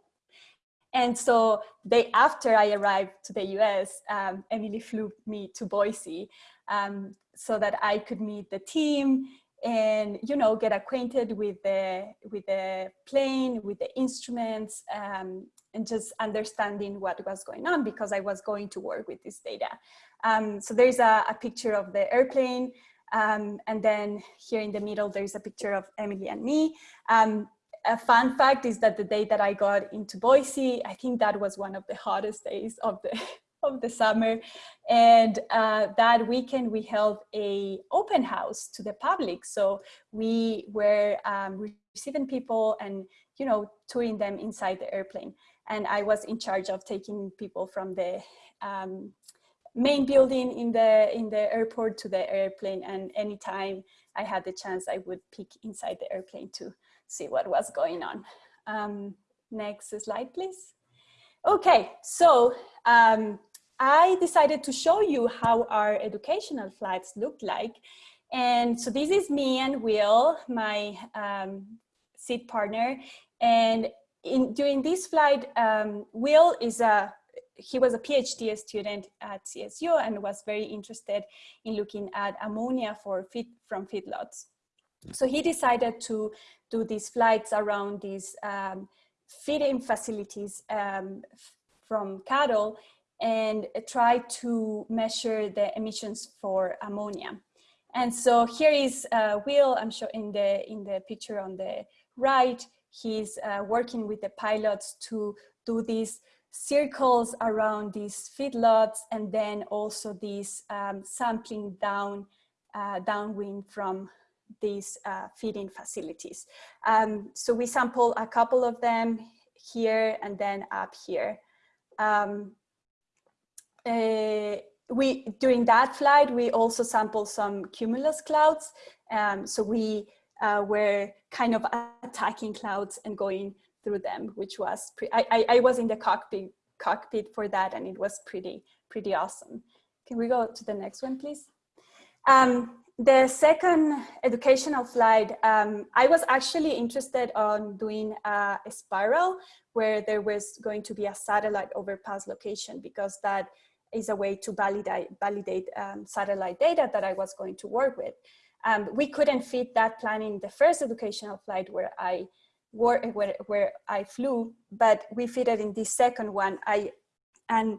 And so day after I arrived to the US, um, Emily flew me to Boise um, so that I could meet the team and you know get acquainted with the with the plane with the instruments um, and just understanding what was going on because I was going to work with this data. Um, so there's a, a, picture of the airplane um, and then here in the middle there's a picture of Emily and me. Um, a fun fact is that the day that I got into Boise I think that was one of the hottest days of the of the summer. And uh, that weekend we held a open house to the public. So we were um, receiving people and, you know, touring them inside the airplane. And I was in charge of taking people from the um, main building in the in the airport to the airplane. And anytime I had the chance, I would peek inside the airplane to see what was going on. Um, next slide, please. Okay, so um, I decided to show you how our educational flights look like. And so this is me and Will, my um, seat partner. And in, during this flight, um, Will is a, he was a PhD student at CSU and was very interested in looking at ammonia for feed, from feedlots. So he decided to do these flights around these um, feeding facilities um, from cattle and try to measure the emissions for ammonia. And so here is uh, Will, I'm sure in the, in the picture on the right, he's uh, working with the pilots to do these circles around these feedlots and then also these um, sampling down uh, downwind from these uh, feeding facilities. Um, so we sample a couple of them here and then up here. Um, uh, we during that flight we also sampled some cumulus clouds. Um, so we uh, were kind of attacking clouds and going through them which was I, I, I was in the cockpit cockpit for that and it was pretty pretty awesome. Can we go to the next one please? Um, the second educational flight, um, I was actually interested on doing a, a, spiral where there was going to be a satellite overpass location because that is a way to validate, validate um, satellite data that I was going to work with. Um, we couldn't fit that plan in the first educational flight where I were, where, where I flew, but we fit it in this second one. I, and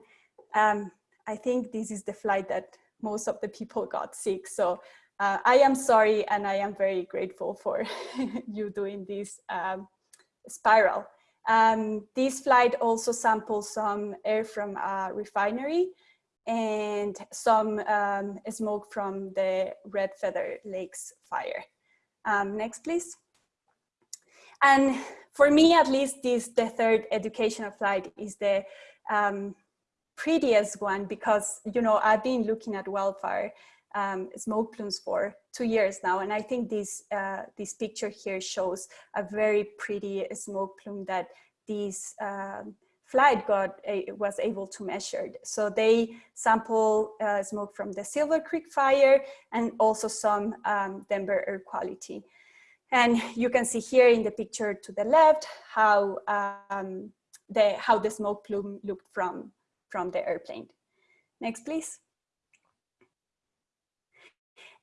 um, I think this is the flight that most of the people got sick. So uh, I am sorry and I am very grateful for you doing this um, spiral. Um, this flight also samples some air from a refinery and some um, smoke from the Red Feather Lakes fire. Um, next, please. And for me, at least, this the third educational flight is the um, prettiest one because, you know, I've been looking at wildfire um, smoke plumes for two years now. And I think this, uh, this picture here shows a very pretty smoke plume that these um, flight got a, was able to measure. So they sample uh, smoke from the Silver Creek fire and also some um, Denver air quality. And you can see here in the picture to the left how um, the how the smoke plume looked from from the airplane. Next, please.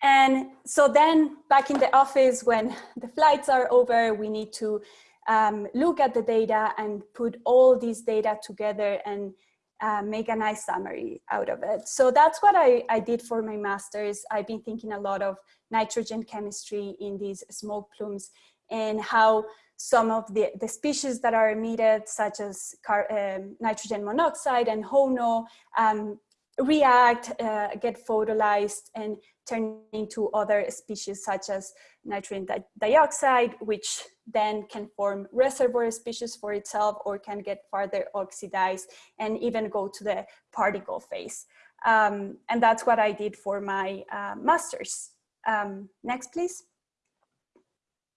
And so then back in the office, when the flights are over, we need to um, look at the data and put all these data together and uh, make a nice summary out of it. So that's what I, I did for my master's. I've been thinking a lot of nitrogen chemistry in these smoke plumes and how some of the, the species that are emitted, such as car, um, nitrogen monoxide and HONO, um, react, uh, get photolyzed and turn into other species such as nitrogen di dioxide, which then can form reservoir species for itself or can get further oxidized and even go to the particle phase. Um, and that's what I did for my uh, master's. Um, next, please.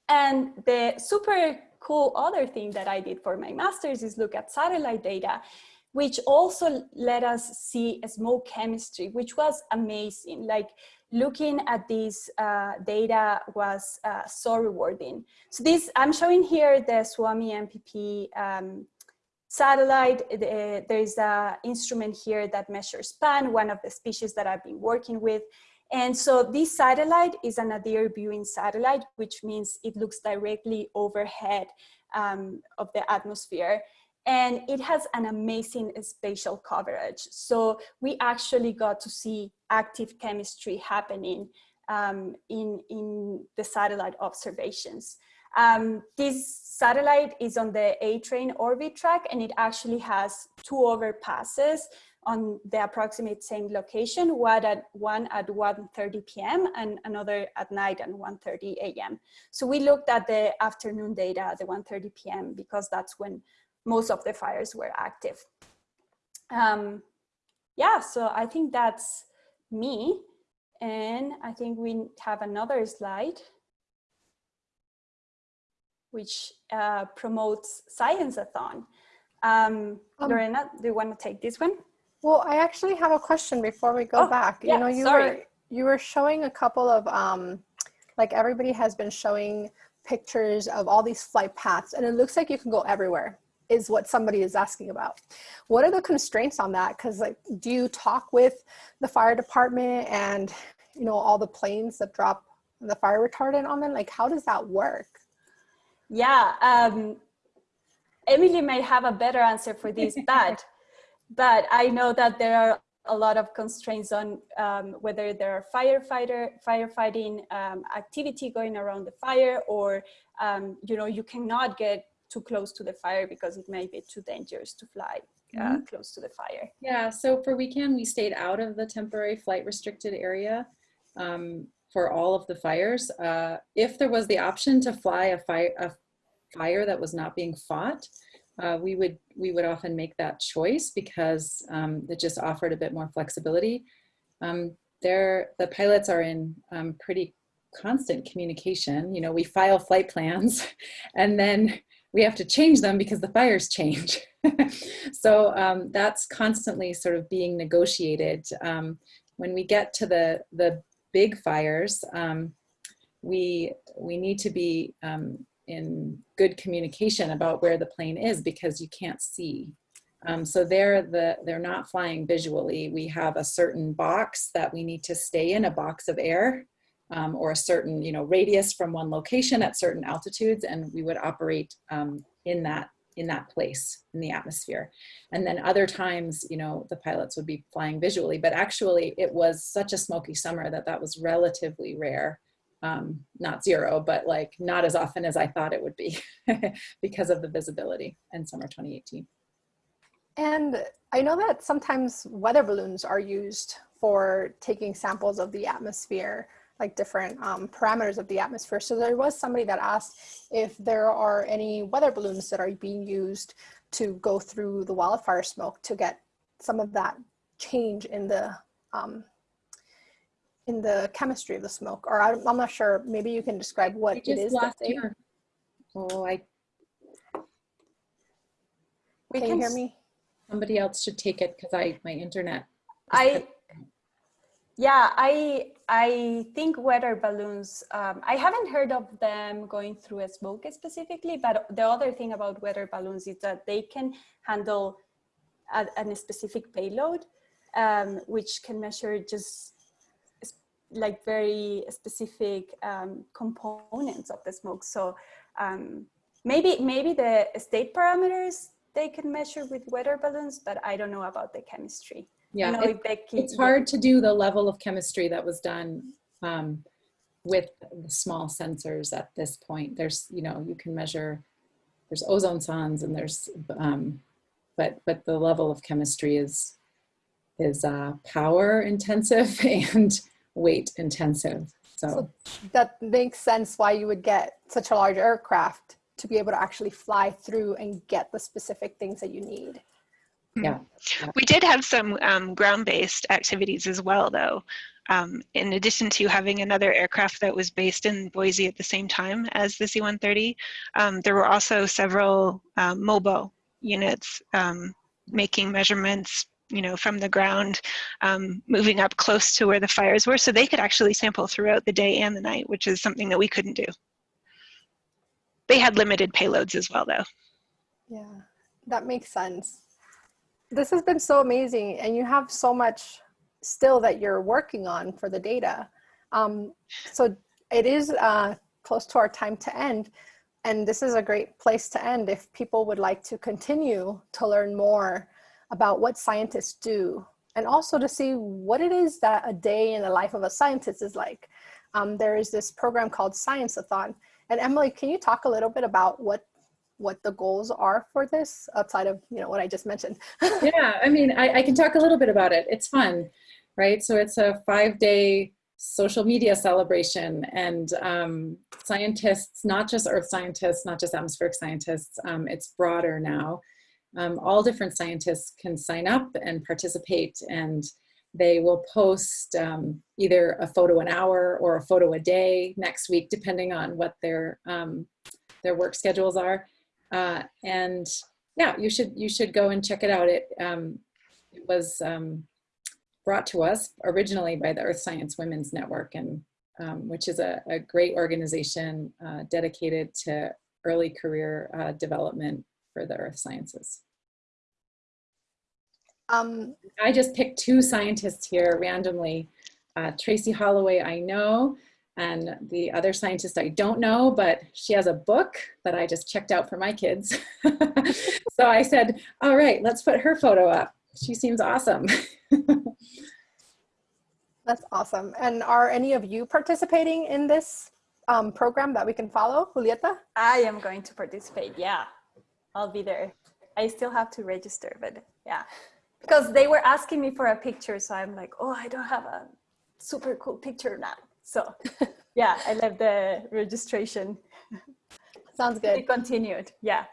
And the super cool other thing that I did for my master's is look at satellite data which also let us see a smoke chemistry, which was amazing. Like looking at this uh, data was uh, so rewarding. So this, I'm showing here the Suomi NPP um, satellite. The, there's an instrument here that measures PAN, one of the species that I've been working with. And so this satellite is an nadir viewing satellite, which means it looks directly overhead um, of the atmosphere and it has an amazing spatial coverage. So we actually got to see active chemistry happening um, in, in the satellite observations. Um, this satellite is on the A-train orbit track and it actually has two overpasses on the approximate same location, one at, one at 1.30 p.m. and another at night at 1.30 a.m. So we looked at the afternoon data at the 1.30 p.m. because that's when most of the fires were active. Um, yeah, so I think that's me. And I think we have another slide which uh, promotes Science-a-thon. Um, Um, Lorena, do you want to take this one? Well, I actually have a question before we go Oh, back. yeah, you know, you sorry. were you were showing a couple of um, like everybody has been showing pictures of all these flight paths, and it looks like you can go everywhere. Is what somebody is asking about. What are the constraints on that? Because like, do you talk with the fire department and you know all the planes that drop the fire retardant on them? Like, how does that work? Yeah, um, Emily may have a better answer for this, but but I know that there are a lot of constraints on um, whether there are firefighter firefighting um, activity going around the fire, or um, you know you cannot get too close to the fire because it may be too dangerous to fly uh, close to the fire. Yeah, so for WECAN, we stayed out of the temporary flight restricted area um, for all of the fires. Uh, if there was the option to fly a fire, a fire that was not being fought, uh, we would we would often make that choice because um, it just offered a bit more flexibility. Um, there, the pilots are in um, pretty constant communication. You know, we file flight plans, and then we have to change them because the fires change. so um, that's constantly sort of being negotiated. Um, when we get to the, the big fires, um, we, we need to be um, in good communication about where the plane is because you can't see. Um, so they're, the, they're not flying visually. We have a certain box that we need to stay in, a box of air um, or a certain you know radius from one location at certain altitudes and we would operate um, in that in that place in the atmosphere. And then other times you know the pilots would be flying visually but actually it was such a smoky summer that that was relatively rare. Um, not zero but like not as often as I thought it would be because of the visibility in summer 2018 And I know that sometimes weather balloons are used for taking samples of the atmosphere, like different um, parameters of the atmosphere. So there was somebody that asked if there are any weather balloons that are being used to go through the wildfire smoke to get some of that change in the um, in the chemistry of the smoke. Or I, I'm not sure. Maybe you can describe what We it just is. that they, oh I We can you hear me? somebody else should take it because I my internet is I, yeah, I, I think weather balloons, um, I haven't heard of them going through a smoke specifically, but the other thing about weather balloons is that they can handle a, a specific payload, um, which can measure just like very specific um, components of the smoke. So um, maybe, maybe the state parameters they can measure with weather balloons, but I don't know about the chemistry. I yeah it- Becky, it's hard to do the level of chemistry that was done um, with the small sensors at this point. There's, you know, you can measure, there's ozone sondes and there's, um, but, but the level of chemistry is, is uh, power intensive and weight intensive. So that makes sense why you would get such a large aircraft to be able to actually fly through and get the specific things that you need. Yeah, We did have some um, ground-based activities as well, though. Um, in addition to having another aircraft that was based in Boise at the same time as the C-130, um, there were also several um, MOBO units um, making measurements you know, from the ground, um, moving up close to where the fires were, so they could actually sample throughout the day and the night, which is something that we couldn't do. They had limited payloads as well, though. Yeah, that makes sense. This has been so amazing, and you have so much still that you're working on for the data. Um, so it is uh, close to our time to end, and this is a great place to end if people would like to continue to learn more about what scientists do, and also to see what it is that a day in the life of a scientist is like. Um, there is this program called Science-a-thon, and Emily, can you talk a little bit about what what the goals are for this outside of you know what I just mentioned. yeah, I mean, I, I can talk a little bit about it. It's fun, right? So it's a five day social media celebration and um, scientists, not just earth scientists, not just atmospheric scientists, um, it's broader now. Um, all different scientists can sign up and participate and they will post um, either a photo an hour or a photo a day next week, depending on what their um, their work schedules are. Uh, and yeah, you should you should go and check it out. It, um, it was um, brought to us originally by the Earth Science Women's Network, and um, which is a, a great organization uh, dedicated to early career uh, development for the earth sciences. Um, I just picked two scientists here randomly. Uh, Tracey Holloway, I know, and the other scientist I don't know, but she has a book that I just checked out for my kids. so I said, all right, let's put her photo up. She seems awesome. that's awesome. And are any of you participating in this um, program that we can follow, Julieta? I am going to participate. Yeah, I'll be there. I still have to register, but yeah, because they were asking me for a picture. So I'm like, oh, I don't have a super cool picture now. So yeah, I left the registration. Sounds It good. continued. Yeah.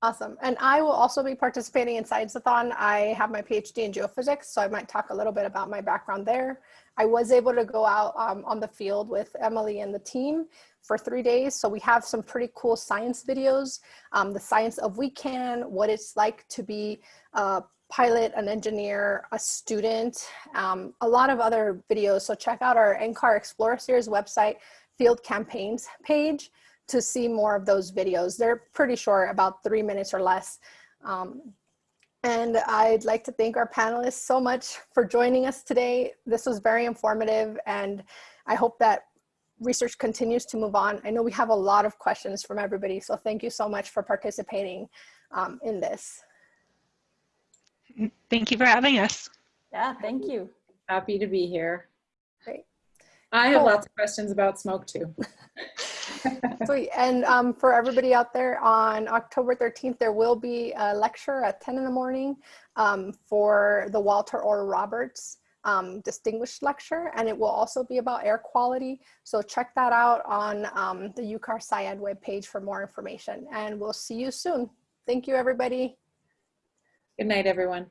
Awesome. And I will also be participating in Science-a-thon. I have my PhD in geophysics, so I might talk a little bit about my background there. I was able to go out um, on the field with Emily and the team for three days. So we have some pretty cool science videos, um, the science of WECAN, what it's like to be a pilot, an engineer, a student, um, a lot of other videos. So check out our NCAR Explorer Series website, field campaigns page to see more of those videos. They're pretty short, about three minutes or less. Um, and I'd like to thank our panelists so much for joining us today. This was very informative and I hope that research continues to move on. I know we have a lot of questions from everybody, so thank you so much for participating um, in this. Thank you for having us. Yeah. Thank you. Happy to be here. Great. I have Cool. lots of questions about smoke too. Sweet. And um, for everybody out there on October 13th, there will be a lecture at 10 in the morning um, for the Walter Orr Roberts um, Distinguished Lecture. And it will also be about air quality. So check that out on um, the UCAR SciEd webpage for more information. And we'll see you soon. Thank you, everybody. Good night, everyone.